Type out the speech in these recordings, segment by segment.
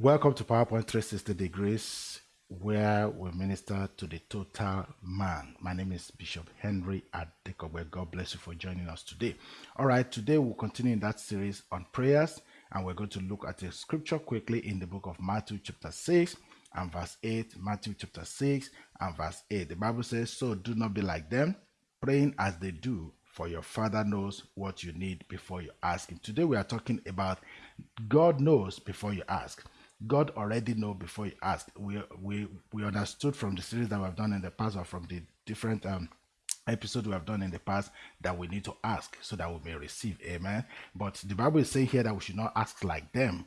Welcome to PowerPoint 360 Degrees, where we minister to the total man. My name is Bishop Henry Adekobe. God bless you for joining us today. All right, today we'll continue in that series on prayers, and we're going to look at a scripture quickly in the book of Matthew, chapter 6 and verse 8. Matthew, chapter 6 and verse 8. The Bible says, So do not be like them, praying as they do, for your Father knows what you need before you ask Him. Today we are talking about God knows before you ask. God already know before you ask. We we we understood from the series that we've done in the past or from the different um episode we have done in the past that we need to ask so that we may receive. Amen. But the Bible is saying here that we should not ask like them.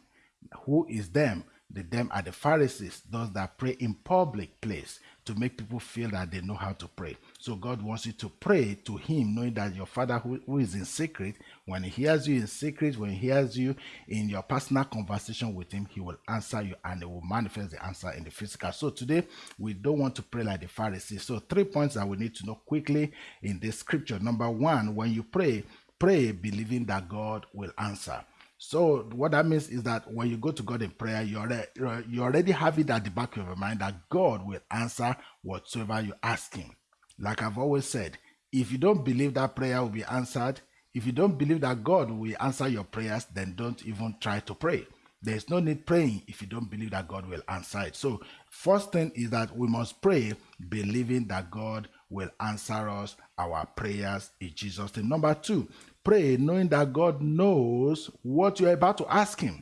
Who is them? The them are the Pharisees, those that pray in public place to make people feel that they know how to pray. So God wants you to pray to Him, knowing that your Father who, who is in secret, when He hears you in secret, when He hears you in your personal conversation with Him, He will answer you and He will manifest the answer in the physical. So today, we don't want to pray like the Pharisees. So, three points that we need to know quickly in this scripture. Number one, when you pray, pray believing that God will answer. So what that means is that when you go to God in prayer, you already, you already have it at the back of your mind that God will answer whatsoever you ask Him. Like I've always said, if you don't believe that prayer will be answered, if you don't believe that God will answer your prayers, then don't even try to pray. There's no need praying if you don't believe that God will answer it. So, first thing is that we must pray believing that God will answer us our prayers in Jesus' name. Number two, pray knowing that God knows what you're about to ask Him.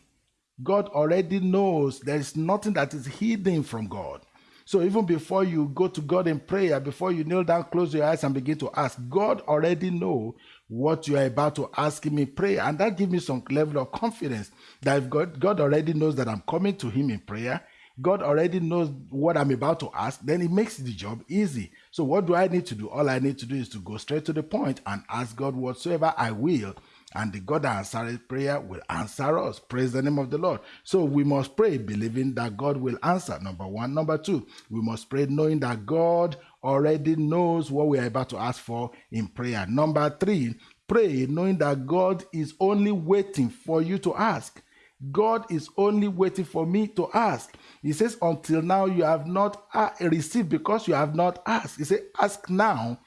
God already knows there is nothing that is hidden from God. So even before you go to God in prayer, before you kneel down, close your eyes and begin to ask, God already know what you are about to ask Him in prayer, and that gives me some level of confidence that if God, God already knows that I'm coming to Him in prayer, God already knows what I'm about to ask, then it makes the job easy. So, what do I need to do? All I need to do is to go straight to the point and ask God whatsoever I will. And the God that prayer will answer us. Praise the name of the Lord. So we must pray believing that God will answer. Number one. Number two, we must pray knowing that God already knows what we are about to ask for in prayer. Number three, pray knowing that God is only waiting for you to ask. God is only waiting for me to ask. He says, Until now you have not uh, received because you have not asked. He says, Ask now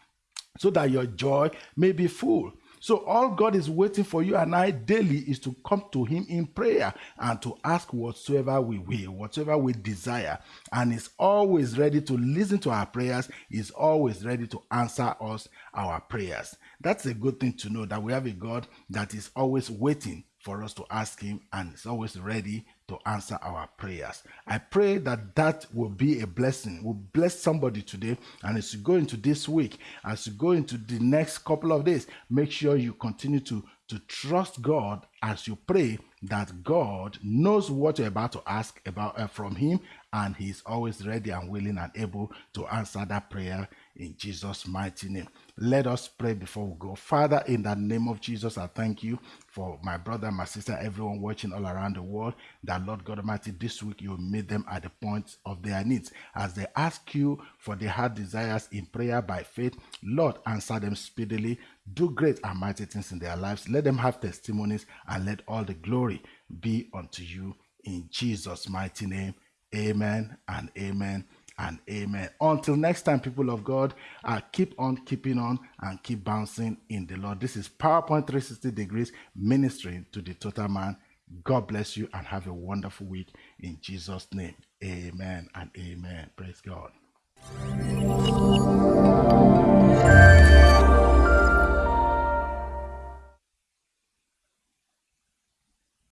so that your joy may be full. So, all God is waiting for you and I daily is to come to Him in prayer and to ask whatsoever we will, whatever we desire. And He's always ready to listen to our prayers, He's always ready to answer us our prayers. That's a good thing to know that we have a God that is always waiting for us to ask Him and he's always ready to answer our prayers. I pray that that will be a blessing, will bless somebody today. And as you go into this week, as you go into the next couple of days, make sure you continue to, to trust God as you pray that God knows what you're about to ask about uh, from Him, and He's always ready and willing and able to answer that prayer in Jesus' mighty name. Let us pray before we go. Father, in the name of Jesus, I thank you for my brother, my sister, everyone watching all around the world. That Lord God Almighty, this week you meet them at the point of their needs. As they ask you for their heart desires in prayer by faith, Lord, answer them speedily. Do great and mighty things in their lives. Let them have testimonies and let all the glory be unto you in Jesus' mighty name. Amen and amen and amen. Until next time, people of God, uh, keep on keeping on and keep bouncing in the Lord. This is PowerPoint 360 Degrees ministering to the total man. God bless you and have a wonderful week in Jesus' name. Amen and amen. Praise God.